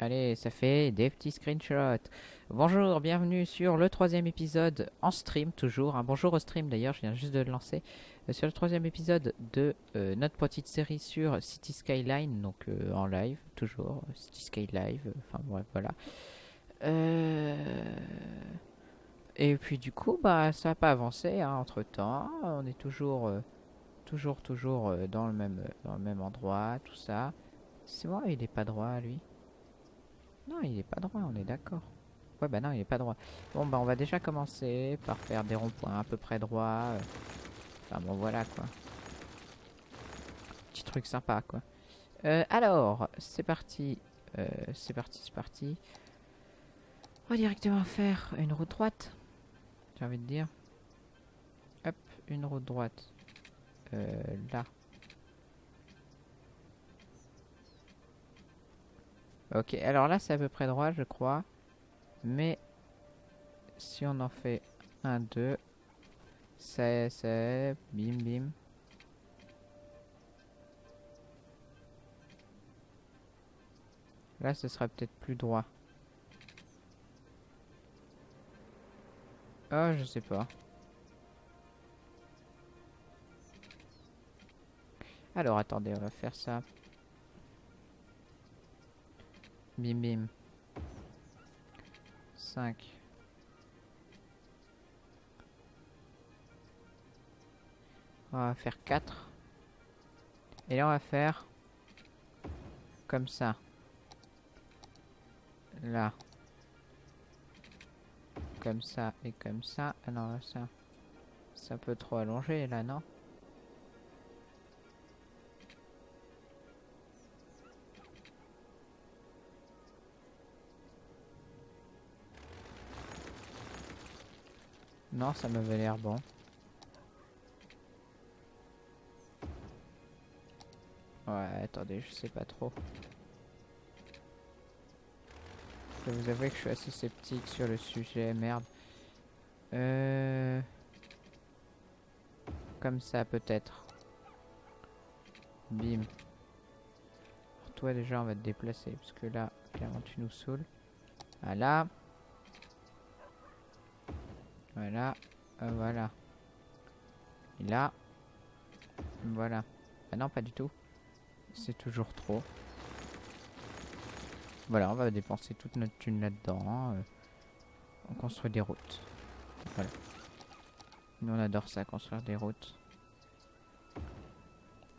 Allez, ça fait des petits screenshots. Bonjour, bienvenue sur le troisième épisode en stream, toujours. Un bonjour au stream d'ailleurs, je viens juste de le lancer. Euh, sur le troisième épisode de euh, notre petite série sur City Skyline, donc euh, en live, toujours. City Skyline, euh, enfin bref, voilà. Et puis du coup, bah ça n'a pas avancé entre temps. On est toujours, toujours, toujours dans, le même, dans le même endroit, tout ça. C'est moi, il est pas droit lui. Non, il est pas droit, on est d'accord. Ouais, bah non, il est pas droit. Bon, bah on va déjà commencer par faire des ronds-points à peu près droits. euh. Enfin bon, voilà quoi. Petit truc sympa quoi. Euh, alors, c'est parti. Euh, c'est parti, c'est parti. On va directement faire une route droite. J'ai envie de dire. Hop, une route droite. Là. Ok, alors là c'est à peu près droit je crois. Mais si on en fait un, deux, c'est, c'est, bim bim. Là ce sera peut-être plus droit. Oh, je sais pas. Alors attendez, on va faire ça. Bim bim. 5. On va faire 4. Et là on va faire comme ça. Là. Comme ça et comme ça. Ah non, ça. C'est un peu trop allongé là, non? Non, ça m'avait l'air bon. Ouais, attendez, je sais pas trop. Je vous avouer que je suis assez sceptique sur le sujet, merde. Euh... Comme ça, peut-être. Bim. Alors, toi, déjà, on va te déplacer, parce que là, clairement, tu nous saoules. Voilà. Voilà. Euh, voilà. Et là. Voilà. Ah non, pas du tout. C'est toujours trop. Voilà, on va dépenser toute notre thune là-dedans. euh, on construit des routes. Voilà. Nous, on adore ça, construire des routes.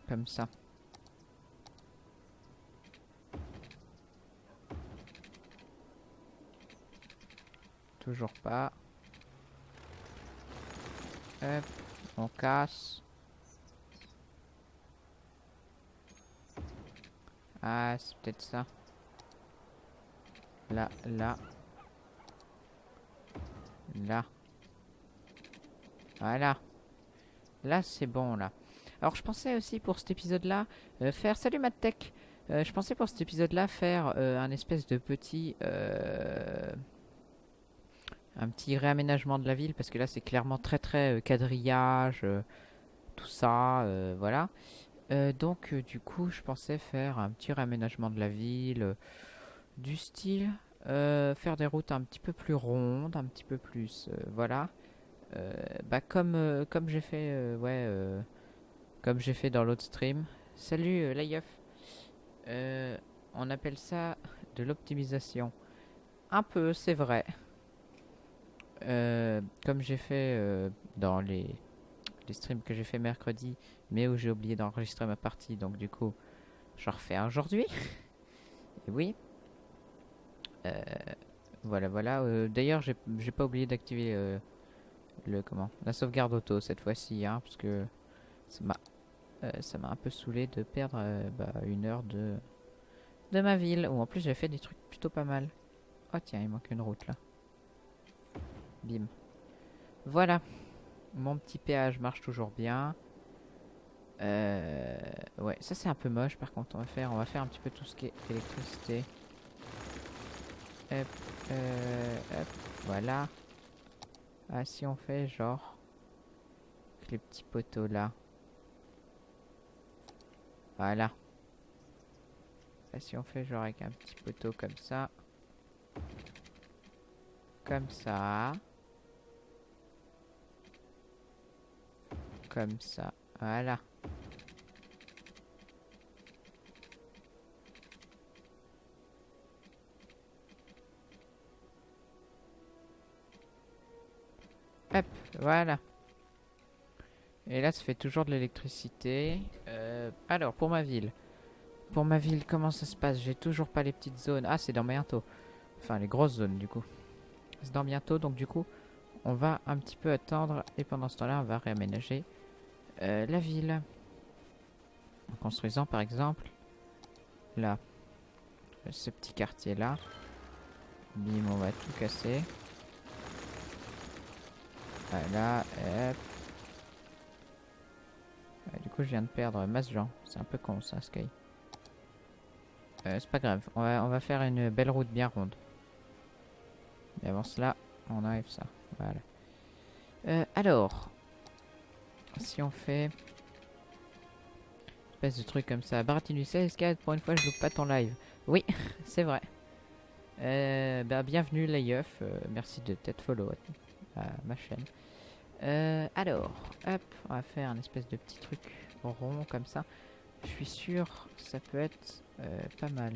Comme ça. Toujours pas. Hop, on casse. Ah, c'est peut-être ça. Là, là. Là. Voilà. Là, c'est bon, là. Alors, je pensais aussi pour cet épisode-là euh, faire... Salut, Mattech Euh, Je pensais pour cet épisode-là faire euh, un espèce de petit... un petit réaménagement de la ville, parce que là, c'est clairement très, très euh, quadrillage, euh, tout ça, euh, voilà. Donc, du coup, je pensais faire un petit réaménagement de la ville, du style, faire des routes un petit peu plus rondes, un petit peu plus, voilà. Bah comme comme j'ai fait, ouais, comme j'ai fait dans l'autre stream. Salut. Euh, on appelle ça de l'optimisation. Un peu, c'est vrai. Euh, comme j'ai fait euh, dans les, les streams que j'ai fait mercredi, mais où j'ai oublié d'enregistrer ma partie, donc du coup, je refais aujourd'hui. Et oui. Euh, voilà, voilà. D'ailleurs, j'ai pas oublié d'activer le comment la sauvegarde auto cette fois-ci, hein, parce que ça m'a un peu saoulé de perdre bah, une heure de de ma ville. Où en plus j'ai fait des trucs plutôt pas mal. Oh tiens, il manque une route là. Bim. Voilà. Mon petit péage marche toujours bien. Euh, ouais, ça c'est un peu moche par contre. On va faire, on va faire un petit peu tout ce qui est électricité. Hop, euh, hop, voilà. Ah, si on fait genre avec les petits poteaux là. Voilà. Là, si on fait genre avec un petit poteau comme ça. Comme ça. Comme ça. Voilà. Hop, voilà. Et là, ça fait toujours de l'électricité. Euh, alors, pour ma ville. Pour ma ville, comment ça se passe? J'ai toujours pas les petites zones. Ah, c'est dans bientôt. Enfin, les grosses zones, du coup. C'est dans bientôt, donc du coup, on va un petit peu attendre. Et pendant ce temps-là, on va réaménager euh, la ville. En construisant, par exemple, là. Ce petit quartier-là. Bim, on va tout casser. Voilà, hop. du coup, je viens de perdre masse gens. C'est un peu con ça, Sky. Euh, c'est pas grave. On va, on va faire une belle route bien ronde. Mais avant cela, on arrive ça. Voilà. Euh, alors. Si on fait... Espèce de truc comme ça. Baratinu 16, pour une fois, je loupe pas ton live. Oui, c'est vrai. Euh, bah, bienvenue, Layeuf. Euh, merci de t'être follow à ma chaîne. Euh, alors, hop, on va faire un espèce de petit truc rond comme ça. Je suis sûr ça peut être pas mal.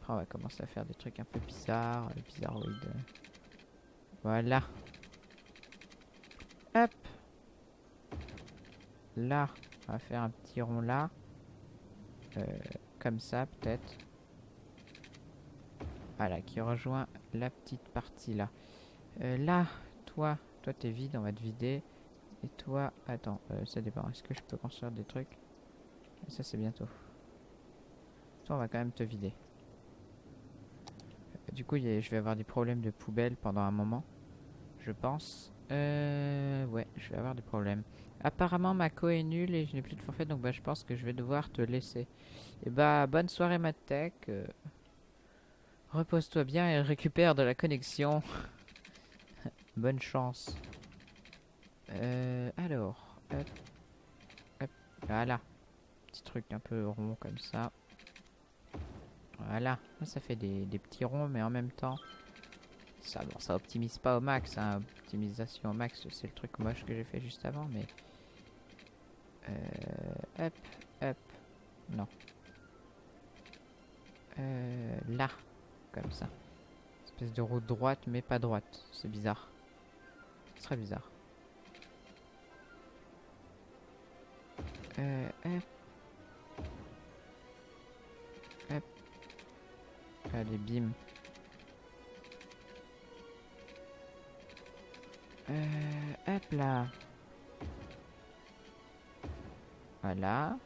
Après, on va commencer à faire des trucs un peu bizarres, bizarroïdes. Voilà. Hop. Là, on va faire un petit rond là. comme ça, peut-être. Voilà, qui rejoint la petite partie là. là, toi, toi, t'es vide, on va te vider. Et toi, attends, euh, ça dépend. Est-ce que je peux construire des trucs? Ça, c'est bientôt. Toi, on va quand même te vider. Euh, du coup, je vais avoir des problèmes de poubelle pendant un moment. Je pense. Euh, ouais, je vais avoir des problèmes. Apparemment, ma co est nulle et je n'ai plus de forfait, donc bah, je pense que je vais devoir te laisser. Et bah, bonne soirée, Mattech. Euh, repose-toi bien et récupère de la connexion. Bonne chance. Euh, alors, voilà. Petit truc un peu rond comme ça. Voilà, ça fait des, petits ronds, mais en même temps, ça, bon, ça optimise pas au max. Hein. Optimisation au max, c'est le truc moche que j'ai fait juste avant, mais euh, hop, hop, non. Euh, là, comme ça. Espèce de route droite, mais pas droite. C'est bizarre. C'est très bizarre. Euh, hop. Hop. Allez, bim. Euh, hop là. Voilà.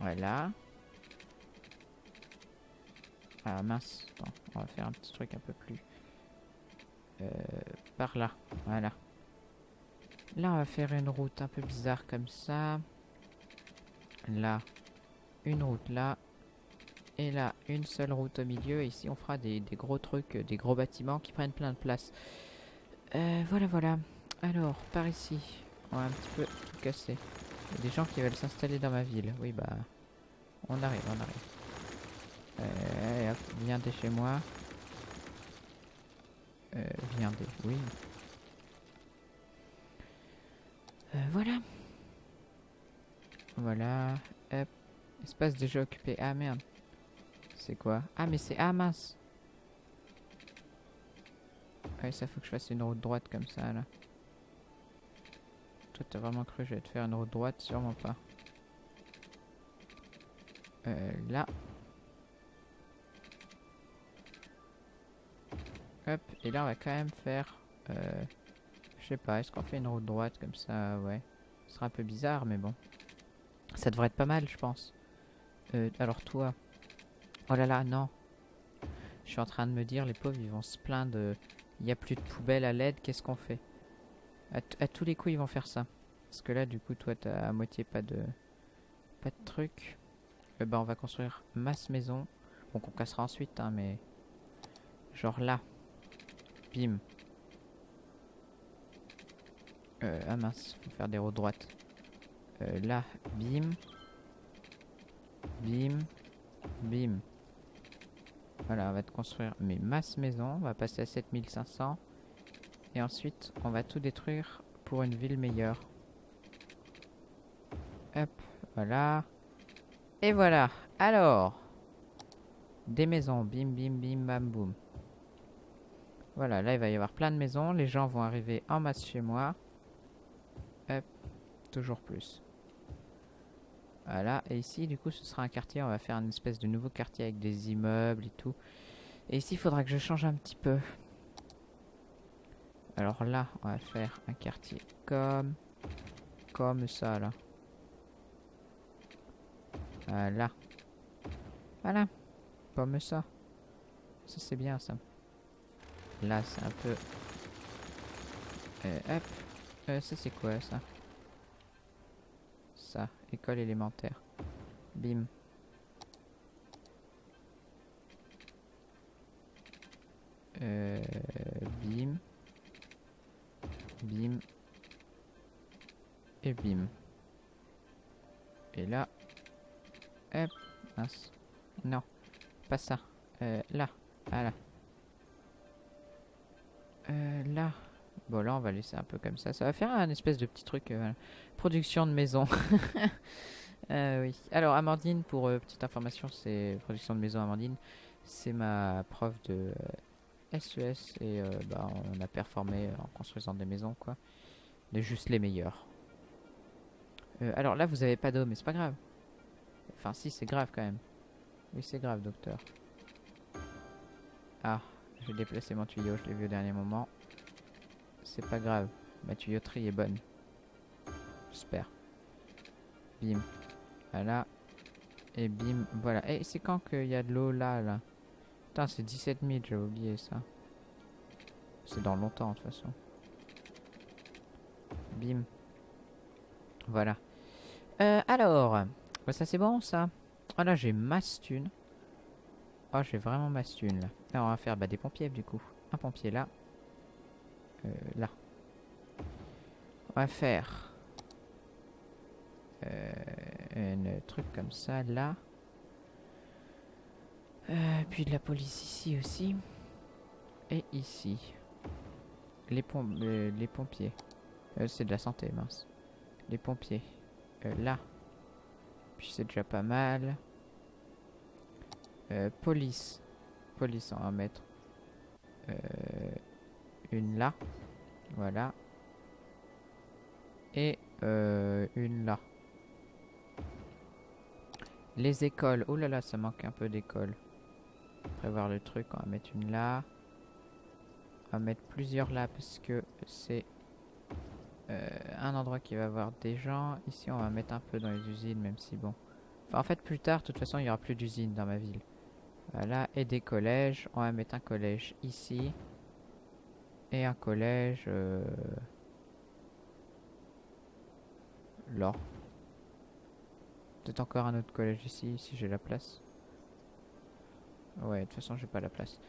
Voilà. Ah mince, on va faire un petit truc un peu plus... Euh, par là, voilà. Là, on va faire une route un peu bizarre comme ça. Là, une route là. Et là, une seule route au milieu. Et ici, on fera des, gros trucs, des gros bâtiments qui prennent plein de place. Euh, voilà, voilà. Alors, par ici, on va un petit peu tout casser. Il y a des gens qui veulent s'installer dans ma ville. Oui, bah, on arrive, on arrive. Euh, viens de chez moi. Euh, viens de... Oui. Euh, voilà. Voilà. Hop. Espace déjà occupé. Ah merde. C'est quoi? Ah mais c'est... Ah mince. Ouais, ça faut que je fasse une route droite comme ça là. Toi t'as vraiment cru que je vais te faire une route droite? Sûrement pas. Euh, là. Hop, et là on va quand même faire... Euh, je sais pas, est-ce qu'on fait une route droite comme ça? Ouais. Ce sera un peu bizarre, mais bon. Ça devrait être pas mal, je pense. Euh, alors toi... Oh là là, non. Je suis en train de me dire, les pauvres, ils vont se plaindre. Il n'y a plus de poubelle à l'aide, qu'est-ce qu'on fait? À, tous les coups, ils vont faire ça. Parce que là, du coup, toi, t'as à moitié pas de... Pas de truc. Eh ben, on va construire masse maison. Donc on cassera ensuite, hein, mais... Genre là. Bim. Euh, ah mince, faut faire des roues droites. Euh, là, bim. Bim. Bim. Voilà, on va te construire mes masses maisons. On va passer à 7500. Et ensuite, on va tout détruire pour une ville meilleure. Hop, voilà. Et voilà. Alors, des maisons. Bim, bim, bim, bam, boum. Voilà, là, il va y avoir plein de maisons. Les gens vont arriver en masse chez moi. Hop, toujours plus. Voilà, et ici, du coup, ce sera un quartier. On va faire une espèce de nouveau quartier avec des immeubles et tout. Et ici, il faudra que je change un petit peu. Alors là, on va faire un quartier comme... Comme ça, là. Voilà. Voilà. Comme ça. Ça, c'est bien, ça. Là, c'est un peu... Euh, hop. Euh, ça, c'est quoi, Ça, école élémentaire. Bim. Euh, bim. Bim. Et bim. Et là. Hop. Mince. Non. Pas ça. Euh, là. Voilà. Euh, là. Bon, là, on va laisser un peu comme ça. Ça va faire un espèce de petit truc. Euh, production de maison. euh, oui. Alors, Amandine, pour euh, petite information, c'est production de maison Amandine. C'est ma prof de SES et euh, bah, on a performé en construisant des maisons, quoi. De juste les meilleurs. Alors là, vous avez pas d'eau, mais c'est pas grave. Enfin, si, c'est grave quand même. Oui, c'est grave, docteur. Ah, j'ai déplacé mon tuyau, je l'ai vu au dernier moment. C'est pas grave, ma tuyauterie est bonne. J'espère. Bim. Voilà. Et bim, voilà. Et c'est quand qu'il y a de l'eau là, là? Putain, c'est 17 000, j'ai oublié ça. C'est dans longtemps, de toute façon. Bim. Voilà. Euh, alors. Bah, ça, c'est bon, ça. Oh là, j'ai masse thune. Oh, j'ai vraiment masse thune. Là, on va faire bah, des pompiers, du coup. Un pompier là. Euh, là. On va faire... Euh, un truc comme ça, là. Euh, puis de la police ici aussi. Et ici. Les, pom les pompiers. C'est de la santé, mince. Les pompiers. Là. Puis c'est déjà pas mal. Police. Police, va mettre. Euh, une là. Voilà. Et euh, une là. Les écoles. Oh là là, ça manque un peu d'écoles. Prévoir le truc, on va mettre une là. On va mettre plusieurs là parce que c'est euh, un endroit qui va avoir des gens. Ici, on va mettre un peu dans les usines, même si bon. Enfin, en fait, plus tard, de toute façon, il y aura plus d'usines dans ma ville. Voilà, et des collèges. On va mettre un collège ici. Et un collège... Euh... Là. Peut-être encore un autre collège ici, si j'ai la place. Ouais, de toute façon, j'ai pas la place.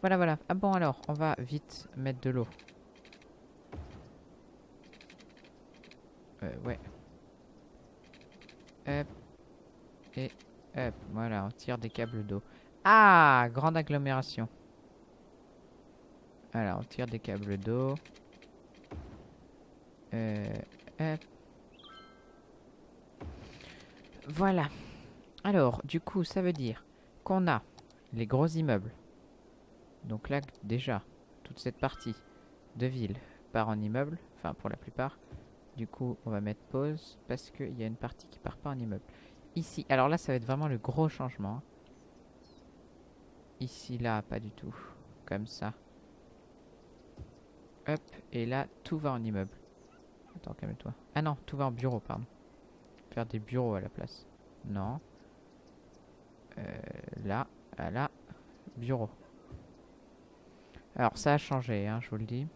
Voilà, voilà. Ah bon, alors, on va vite mettre de l'eau. Euh, ouais. Hop. Et hop. Voilà, on tire des câbles d'eau. Ah Grande agglomération. Voilà, on tire des câbles d'eau. Euh. Voilà. Alors, du coup, ça veut dire qu'on a les gros immeubles. Donc là, déjà, toute cette partie de ville part en immeuble, enfin pour la plupart. Du coup, on va mettre pause parce qu'il y a une partie qui part pas en immeuble. Ici, alors là, ça va être vraiment le gros changement. Ici, là, pas du tout. Comme ça. Hop, et là, tout va en immeuble. Attends, calme-toi. Ah non, tout va en bureau, pardon. Faire des bureaux à la place. Non. Euh, là, voilà. Bureau. Alors, ça a changé, hein, je vous le dis.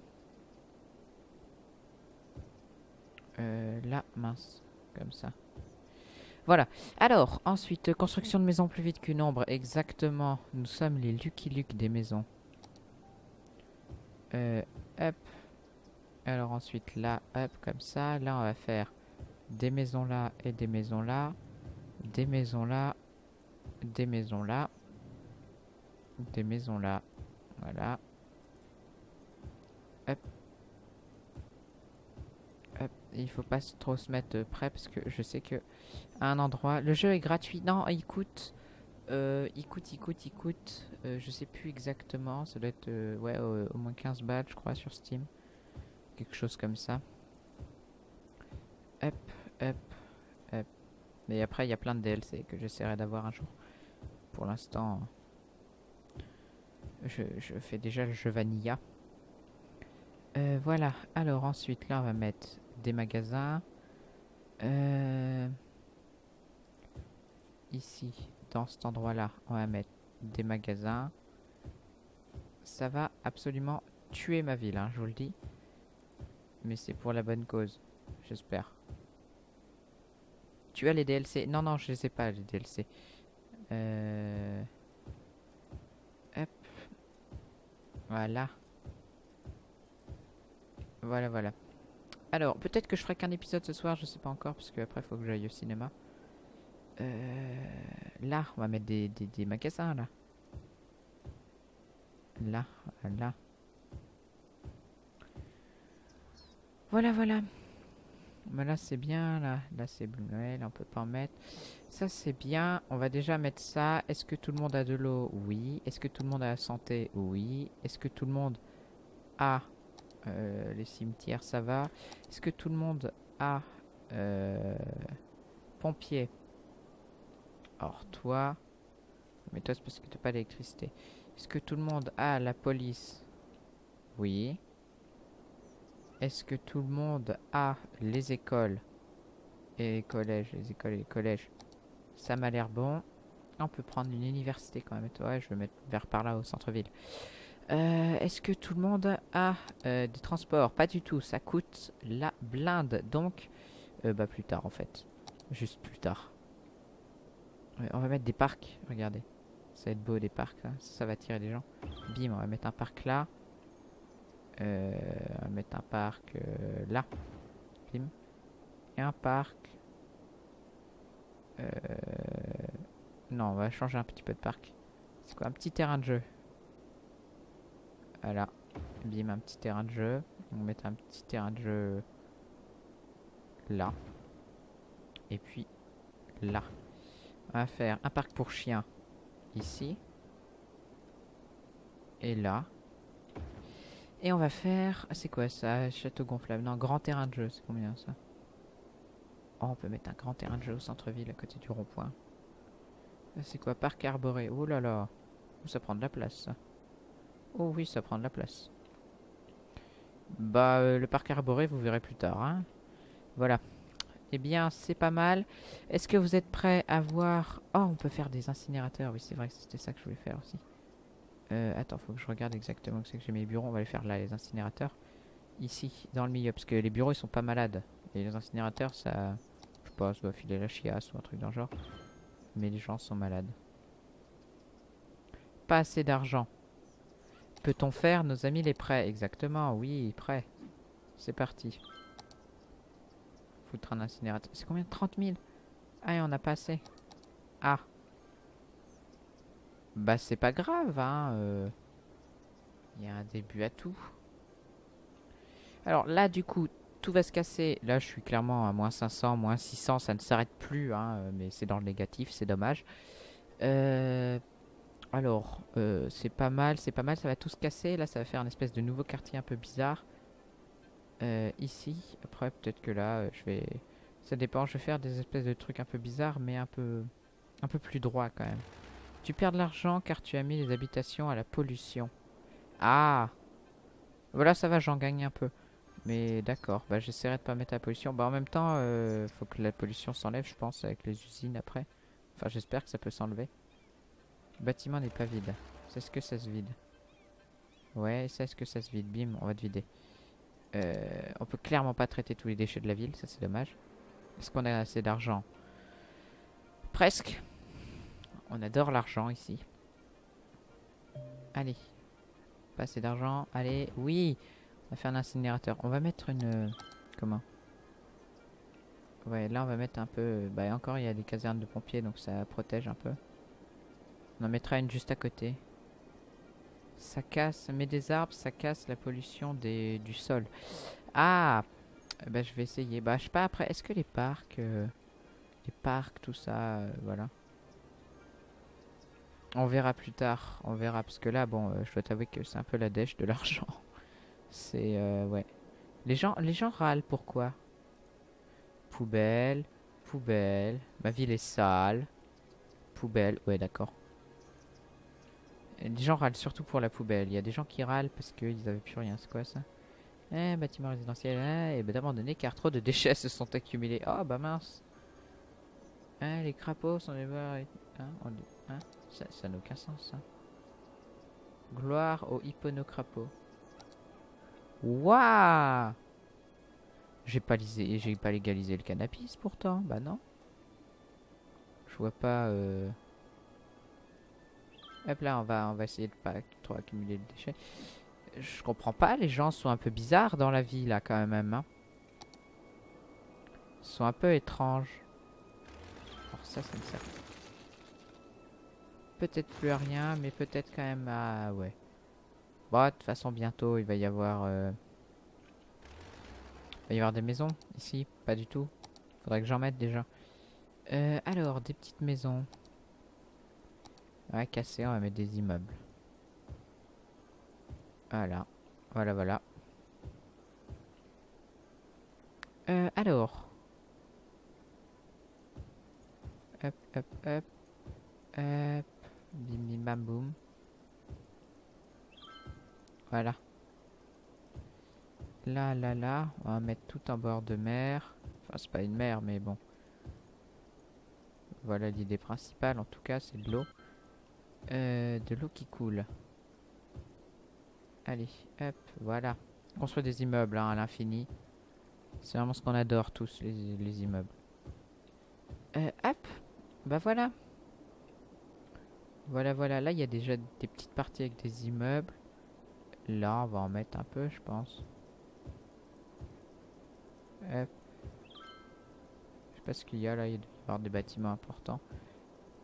Euh, là, mince. Comme ça. Voilà. Alors, ensuite, construction de maisons plus vite qu'une ombre. Exactement. Nous sommes les Lucky Luke des maisons. Euh, hop. Alors ensuite là, hop, comme ça. Là, on va faire des maisons là et des maisons là. Des maisons là. Des maisons là. Des maisons là. Voilà. Hop. Hop. Il faut pas trop se mettre près parce que je sais que à un endroit. Le jeu est gratuit. Non, il coûte. Euh, il coûte, il coûte, il coûte. euh, je sais plus exactement. Ça doit être euh, ouais, au, moins 15 balles, je crois, sur Steam. Quelque chose comme ça. Hop, hop, hop. Mais après, il y a plein de DLC que j'essaierai d'avoir un jour. Pour l'instant, je, je fais déjà le jeu Vanilla. Euh, voilà. Alors ensuite, là, on va mettre des magasins. Ici, dans cet endroit-là, on va mettre des magasins. Ça va absolument tuer ma ville, hein, je vous le dis. Mais c'est pour la bonne cause, j'espère. Tu as les DLC Non, non, je les ai pas, les DLC. Euh... Hop. Voilà. Voilà, voilà. Alors, peut-être que je ferai qu'un épisode ce soir, je sais pas encore, parce que après, faut que j'aille au cinéma. Euh, là, on va mettre des, des, là. Là, là. Voilà, voilà. Mais là, c'est bien, là. C'est Blue Noël, on peut pas en mettre. Ça, c'est bien. On va déjà mettre ça. Est-ce que tout le monde a de l'eau? Oui. Est-ce que tout le monde a la santé? Oui. Est-ce que tout le monde a euh, les cimetières? Ça va. Est-ce que tout le monde a euh, pompier? Or, toi... Mais toi, c'est parce que t'as pas d'électricité. Est-ce que tout le monde a la police? Oui. Est-ce que tout le monde a les écoles? Et les collèges Les écoles et les collèges. Ça m'a l'air bon. On peut prendre une université quand même. Ouais, je vais mettre vers par là au centre-ville. Euh, Est-ce que tout le monde a euh, des transports? Pas du tout. Ça coûte la blinde. Donc, euh, bah plus tard en fait. Juste plus tard. On va mettre des parcs. Regardez. Ça va être beau des parcs. Ça va attirer des gens. Bim, on va mettre un parc là. Euh, on va mettre un parc euh, là. Bim. Et un parc. Euh, non, on va changer un petit peu de parc. C'est quoi? Un petit terrain de jeu. Voilà. Bim, un petit terrain de jeu. On va mettre un petit terrain de jeu là. Et puis là. On va faire un parc pour chiens ici. Et là. Et on va faire... ah, c'est quoi ça Château gonflable? Non, grand terrain de jeu. C'est combien ça? Oh, on peut mettre un grand terrain de jeu au centre-ville à côté du rond-point. Ah, C'est quoi Parc arboré? Oh là là. Ça prend de la place. Oh oui, ça prend de la place. Bah, euh, le parc arboré, vous verrez plus tard. Hein voilà. Eh bien, c'est pas mal. Est-ce que vous êtes prêts à voir... Oh, on peut faire des incinérateurs. Oui, c'est vrai que c'était ça que je voulais faire aussi. Euh, attends, faut que je regarde exactement où c'est que j'ai mes bureaux. On va les faire là, les incinérateurs. Ici, dans le milieu. Parce que les bureaux, ils sont pas malades. Et les incinérateurs, ça... Je sais pas, ça doit filer la chiasse ou un truc dans le genre. Mais les gens sont malades. Pas assez d'argent. Peut-on faire nos amis les prêts? Exactement, oui, prêts. C'est parti. Foutre un incinérateur. C'est combien? 30 000 Ah, et on n'a pas assez. Ah. Bah, c'est pas grave, hein. euh. Il y a un début à tout. Alors là, du coup, tout va se casser. Là, je suis clairement à moins 500, moins 600. Ça ne s'arrête plus, hein. euh, Mais c'est dans le négatif, c'est dommage. Euh... Alors, c'est pas mal, c'est pas mal. Ça va tout se casser. Là, ça va faire un espèce de nouveau quartier un peu bizarre. Euh, ici. Après, peut-être que là, euh, je vais... Ça dépend, je vais faire des espèces de trucs un peu bizarres, mais un peu... Un peu plus droit, quand même. Tu perds de l'argent car tu as mis les habitations à la pollution. Ah Voilà, ça va, j'en gagne un peu. Mais d'accord, bah j'essaierai de pas mettre la pollution. Bah en même temps, euh, faut que la pollution s'enlève, je pense, avec les usines après. Enfin, j'espère que ça peut s'enlever. Le bâtiment n'est pas vide. C'est ce que ça se vide. Ouais, c'est ce que ça se vide. Bim, on va te vider. Euh, on peut clairement pas traiter tous les déchets de la ville, ça c'est dommage. Est-ce qu'on a assez d'argent Presque. On adore l'argent ici. Allez. Pas assez d'argent. Allez, oui. va faire un incinérateur. On va mettre une... euh, Comment? Ouais, là on va mettre un peu... Bah encore il y a des casernes de pompiers donc ça protège un peu. On en mettra une juste à côté. Ça casse, mais des arbres, ça casse la pollution des, du sol. Ah Bah je vais essayer. Bah je pas après, est-ce que les parcs... euh, les parcs, tout ça, euh, voilà. On verra plus tard, on verra. Parce que là, bon, euh, je dois t'avouer que c'est un peu la dèche de l'argent. C'est, ouais. Les gens, les gens râlent, pourquoi? Poubelle, poubelle, ma ville est sale. Poubelle, ouais, d'accord. Les gens râlent surtout pour la poubelle. Il y a des gens qui râlent parce qu'ils n'avaient plus rien. C'est quoi ça Eh, bâtiment résidentiel, eh, et ben d'abandonner car trop de déchets se sont accumulés. Oh, bah mince. Hein, les crapauds sont des voir. Hein, hein ça n'a aucun sens, ça. Gloire aux hipponocrapauds. Waouh J'ai pas, lisé- pas légalisé le cannabis pourtant. Bah non. Je vois pas. Euh... Hop là, on va, on va essayer de pas trop accumuler de déchets. Je comprends pas, les gens sont un peu bizarres dans la vie là quand même. Hein. Ils sont un peu étranges. Alors ça, ça me sert. Peut-être plus à rien, mais peut-être quand même à... Ouais. Bon, de toute façon, bientôt, il va y avoir... euh, Il va y avoir des maisons ici. Pas du tout. Faudrait que j'en mette déjà. Euh, alors, des petites maisons. Ouais, cassé, on va mettre des immeubles. Voilà. Voilà, voilà. Euh, alors. Hop, hop, hop. Hop. Bim, bim, bam, boum. Voilà. Là, là, là. On va mettre tout en bord de mer. Enfin, c'est pas une mer, mais bon. Voilà l'idée principale, en tout cas, c'est de l'eau. Euh, de l'eau qui coule. Allez, hop, voilà. Construire des immeubles hein, à l'infini. C'est vraiment ce qu'on adore tous, les, les immeubles. Euh, hop, bah voilà. Voilà, voilà. Là, il y a déjà des petites parties avec des immeubles. Là, on va en mettre un peu, je pense. Hop. Je sais pas ce qu'il y a là. Il doit y avoir des bâtiments importants.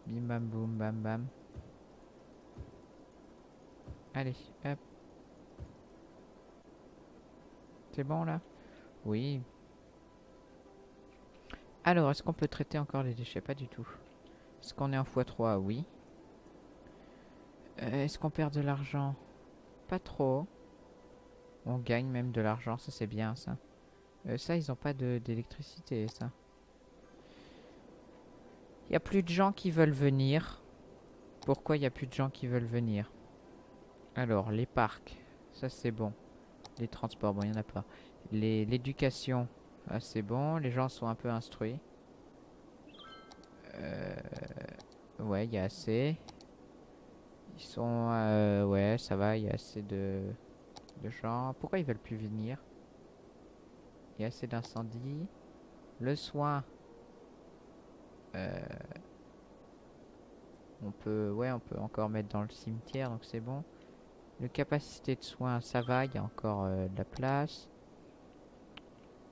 Bim bam boum bam bam. Allez, hop. C'est bon là? Oui. Alors, est-ce qu'on peut traiter encore les déchets? Pas du tout. Est-ce qu'on est en x3 Oui. Euh, est-ce qu'on perd de l'argent? Pas trop. On gagne même de l'argent, ça c'est bien ça. Euh, ça, ils ont pas d'électricité, ça. Il y a plus de gens qui veulent venir. Pourquoi il y a plus de gens qui veulent venir? Alors, les parcs, ça c'est bon. Les transports, bon, il n'y en a pas. L'éducation, ah, c'est bon. Les gens sont un peu instruits. Euh, ouais, il y a assez. Ils sont... euh, ouais, ça va, il y a assez de, de gens. Pourquoi ils veulent plus venir? Il y a assez d'incendies. Le soin. Euh, on peut... Ouais, on peut encore mettre dans le cimetière, donc c'est bon. Le capacité de soins, ça va, il y a encore euh, de la place.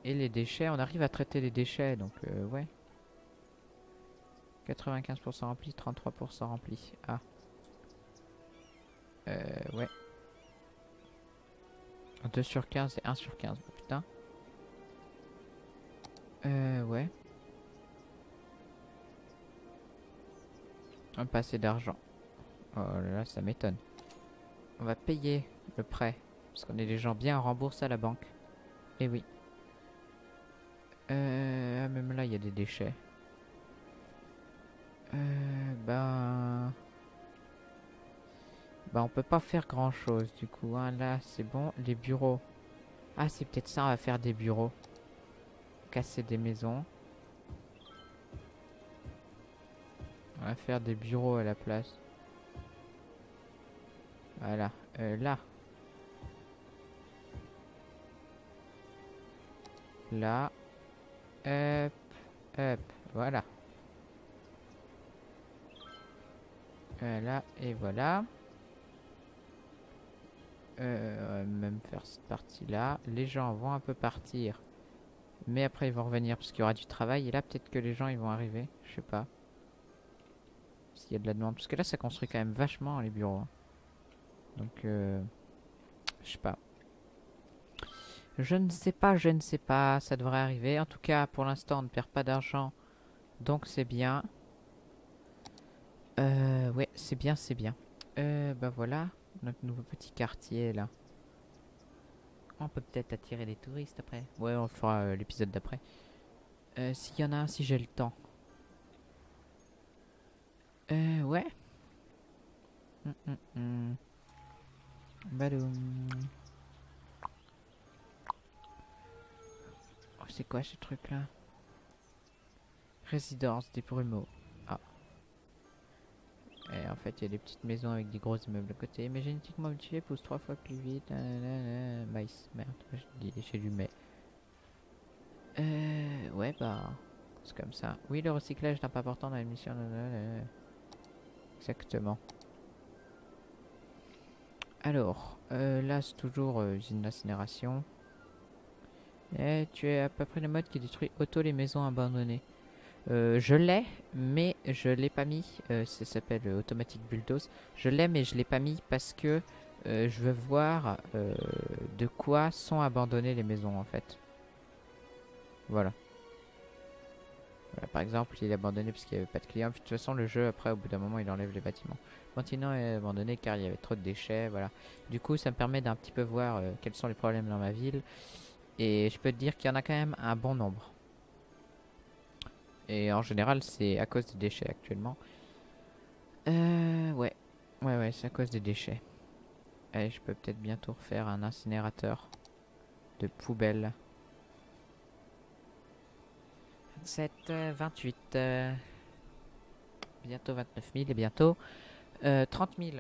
Et les déchets, on arrive à traiter les déchets, donc euh, ouais. 95% rempli, 33% rempli. Ah. Euh, ouais. 2 sur 15 et 1 sur 15. Oh, putain. Euh, ouais. On pas assez d'argent. Oh là là, ça m'étonne. On va payer le prêt. Parce qu'on est des gens bien remboursés à la banque. Et oui. Euh, ah, même là, il y a des déchets. Euh, ben... Bah on peut pas faire grand chose du coup hein. là c'est bon les bureaux ah c'est peut-être ça on va faire des bureaux casser des maisons on va faire des bureaux à la place voilà Euh, là là hop hop voilà voilà et voilà Euh, même faire cette partie-là. Les gens vont un peu partir. Mais après, ils vont revenir parce qu'il y aura du travail. Et là, peut-être que les gens, ils vont arriver. Je sais pas. S'il y a de la demande. Parce que là, ça construit quand même vachement les bureaux. hein. Donc, euh, je sais pas. Je ne sais pas, je ne sais pas. Ça devrait arriver. En tout cas, pour l'instant, on ne perd pas d'argent. Donc, c'est bien. Euh, ouais, c'est bien, c'est bien. Euh, bah voilà, notre nouveau petit quartier là. On peut peut-être attirer des touristes après. Ouais, on fera euh, l'épisode d'après. Euh, S'il y en a un, si j'ai le temps. Euh, ouais. Hum, hum, hum. Badoum. Oh, c'est quoi ce truc là Résidence des Brumeaux. Ah. Et en fait, il y a des petites maisons avec des gros immeubles à côté. Mais génétiquement modifié pousse trois fois plus vite. Maïs, merde, dit- j'ai du mais. Euh, ouais, bah, c'est comme ça. Oui, le recyclage pas important dans l'émission. nanana. Exactement. Alors, euh, là, c'est toujours euh, usine d'incinération. Et tu es à peu près le mode qui détruit auto les maisons abandonnées. Euh, je l'ai, mais je l'ai pas mis. Euh, ça s'appelle Automatic Bulldoze. Je l'ai, mais je l'ai pas mis parce que je veux voir de quoi sont abandonnées les maisons en fait. Voilà. Voilà, par exemple, il est abandonné parce qu'il n'y avait pas de clients. De toute façon, le jeu, après, au bout d'un moment, il enlève les bâtiments. Le continent est abandonné car il y avait trop de déchets. Voilà. Du coup, ça me permet d'un petit peu voir euh, quels sont les problèmes dans ma ville. Et je peux te dire qu'il y en a quand même un bon nombre. Et en général, c'est à cause des déchets actuellement. Euh, ouais. Ouais, ouais, c'est à cause des déchets. Allez, je peux peut-être bientôt refaire un incinérateur de poubelles. 27, euh, 28, euh, bientôt 29 000 et bientôt euh, 30 000.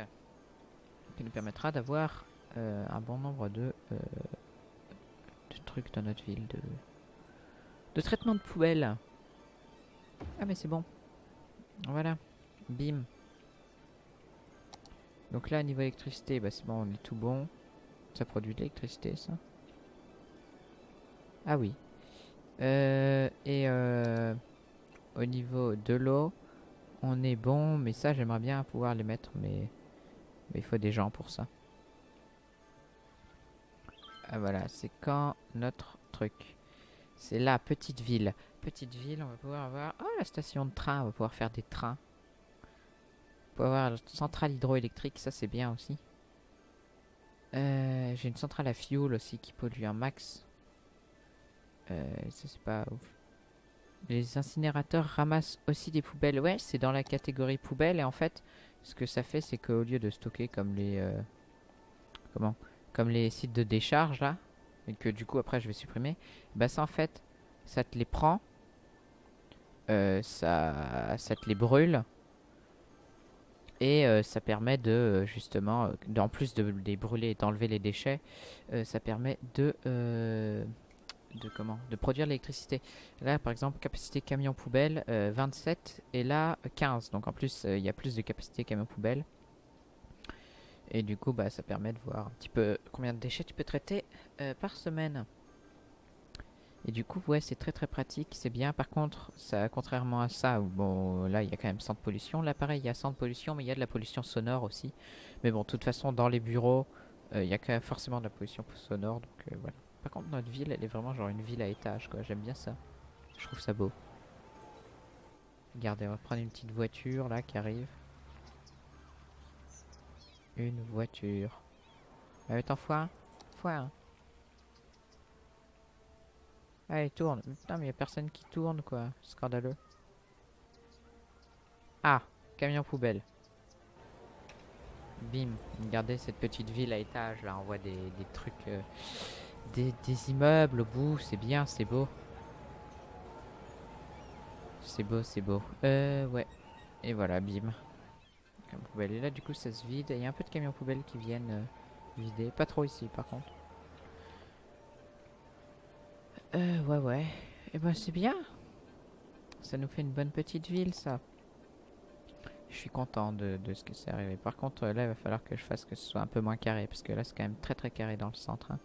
Qui nous permettra d'avoir euh, un bon nombre de, euh, trucs dans notre ville. De, de traitement de poubelles. Ah mais c'est bon. Voilà. Bim. Donc là, niveau électricité, bah c'est bon, on est tout bon. Ça produit de l'électricité, ça Ah oui. Euh, et euh, au niveau de l'eau, on est bon, mais ça, j'aimerais bien pouvoir les mettre, mais, il faut des gens pour ça. Ah voilà, c'est quand notre truc? C'est la petite ville. Petite ville, on va pouvoir avoir... Oh, la station de train, on va pouvoir faire des trains. On peut avoir la centrale hydroélectrique, ça c'est bien aussi. Euh, J'ai une centrale à fuel aussi qui pollue un max. Euh, ça c'est pas ouf. Les incinérateurs ramassent aussi des poubelles. Ouais, c'est dans la catégorie poubelle et en fait, ce que ça fait, c'est qu'au lieu de stocker comme les... euh, comment Comme les sites de décharge là, et que du coup après je vais supprimer, bah ça en fait, ça te les prend, euh, ça, ça te les brûle, et ça permet de justement, en plus de les brûler et d'enlever les déchets, ça permet de, de comment, produire l'électricité. Là par exemple, capacité camion poubelle euh, 27 et là 15. Donc en plus euh, il y a plus de capacité camion poubelle. Et du coup bah ça permet de voir un petit peu combien de déchets tu peux traiter euh, par semaine. Et du coup, ouais, c'est très très pratique, c'est bien. Par contre, ça, contrairement à ça, où, là, il y a quand même 100 de pollution. Là, pareil, il y a 100 de pollution, mais il y a de la pollution sonore aussi. Mais bon, de toute façon, dans les bureaux, euh, il y a quand même forcément de la pollution sonore, donc euh, voilà. Par contre, notre ville, elle est vraiment genre une ville à étage, quoi. J'aime bien ça. Je trouve ça beau. Regardez, on va prendre une petite voiture, là, qui arrive. Une voiture. Allez, t'en foire Foire. Allez, tourne. Putain, mais y a personne qui tourne, quoi. Scandaleux. Ah, camion poubelle. Bim. Regardez cette petite ville à étage, là. On voit des, des trucs... euh, des, immeubles au bout. C'est bien, c'est beau. C'est beau, c'est beau. Euh, ouais. Et voilà, bim. Poubelle. Et là, du coup, ça se vide. Il y a un peu de camions poubelles qui viennent euh, vider. Pas trop ici, par contre. Euh, ouais, ouais. Et ben, c'est bien. Ça nous fait une bonne petite ville, ça. Je suis content de, ce que c'est arrivé. Par contre, là, il va falloir que je fasse que ce soit un peu moins carré. Parce que là, c'est quand même très très carré dans le centre. hein.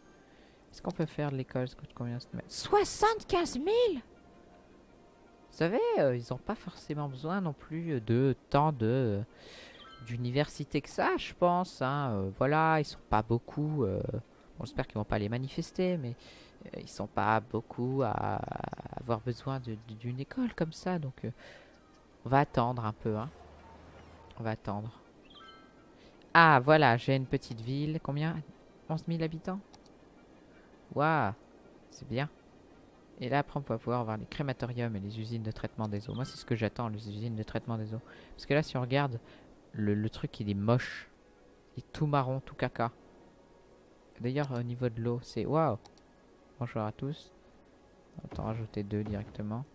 Est-ce qu'on peut faire de l'école? Combien cette mètre 75 000 Vous savez, euh, ils n'ont pas forcément besoin non plus de tant de euh, d'université que ça, je pense. hein. Euh, voilà, ils sont pas beaucoup. bon, J'espère qu'ils vont pas les manifester, mais ils sont pas beaucoup à avoir besoin d'une école comme ça. Donc, on va attendre un peu. Hein. On va attendre. Ah, voilà, j'ai une petite ville. Combien? 11 000 habitants? Waouh, c'est bien. Et là, après, on va pouvoir voir les crématoriums et les usines de traitement des eaux. Moi, c'est ce que j'attends, les usines de traitement des eaux. Parce que là, si on regarde, le, truc, il est moche. Il est tout marron, tout caca. D'ailleurs, au niveau de l'eau, c'est... Waouh Bonjour à tous. On va en rajouter deux directement.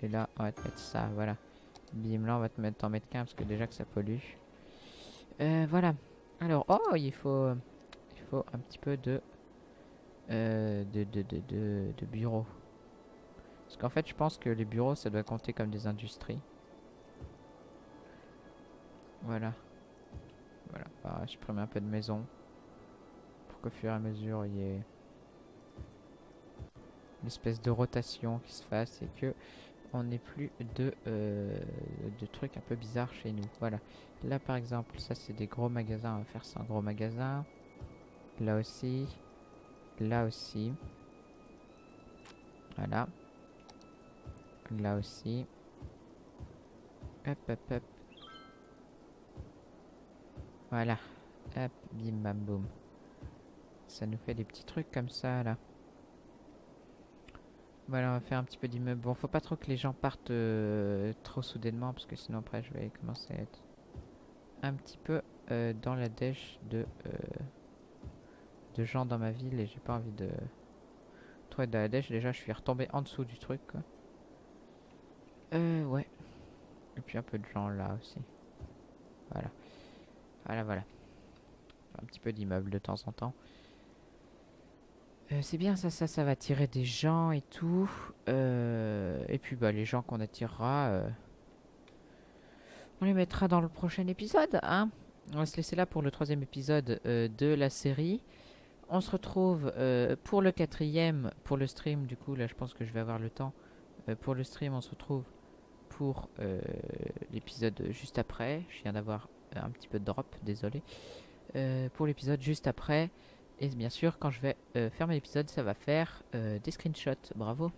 Et là, on va te mettre ça, voilà. Bim, là, on va te mettre, en mettre qu'un parce que déjà que ça pollue. Euh, voilà. Alors, oh, il faut, il faut un petit peu de, euh, de, de, de, bureaux. Parce qu'en fait, je pense que les bureaux, ça doit compter comme des industries. Voilà. Voilà. Ah, je prends un peu de maison. Pour qu'au fur et à mesure, il y ait une de rotation qui se fasse et que on n'ait plus de, euh, de trucs un peu bizarres chez nous. Voilà. Là, par exemple, ça, c'est des gros magasins. On va faire ça en gros magasin. Là aussi. Là aussi. Voilà. Là aussi. Hop, hop, hop. Voilà. Hop, bim, bam, boum. Ça nous fait des petits trucs comme ça, là. Voilà, on va faire un petit peu d'immeuble. Bon, faut pas trop que les gens partent euh, trop soudainement, parce que sinon après je vais commencer à être un petit peu euh, dans la dèche de, euh, de gens dans ma ville et j'ai pas envie de trop être dans la dèche. Déjà, je suis retombé en dessous du truc, quoi. Euh, ouais. Et puis un peu de gens là aussi. Voilà. Voilà, voilà. Un petit peu d'immeuble de temps en temps. Euh, c'est bien ça, ça, ça va attirer des gens et tout. Euh, et puis bah les gens qu'on attirera, euh, on les mettra dans le prochain épisode, hein. On va se laisser là pour le troisième épisode de la série. On se retrouve pour le quatrième, pour le stream. Du coup là, je pense que je vais avoir le temps. Pour le stream, on se retrouve pour l'épisode juste après. Je viens d'avoir un petit peu de drop, désolé. Pour l'épisode juste après. Et bien sûr, quand je vais euh, fermer l'épisode, ça va faire euh, des screenshots. Bravo.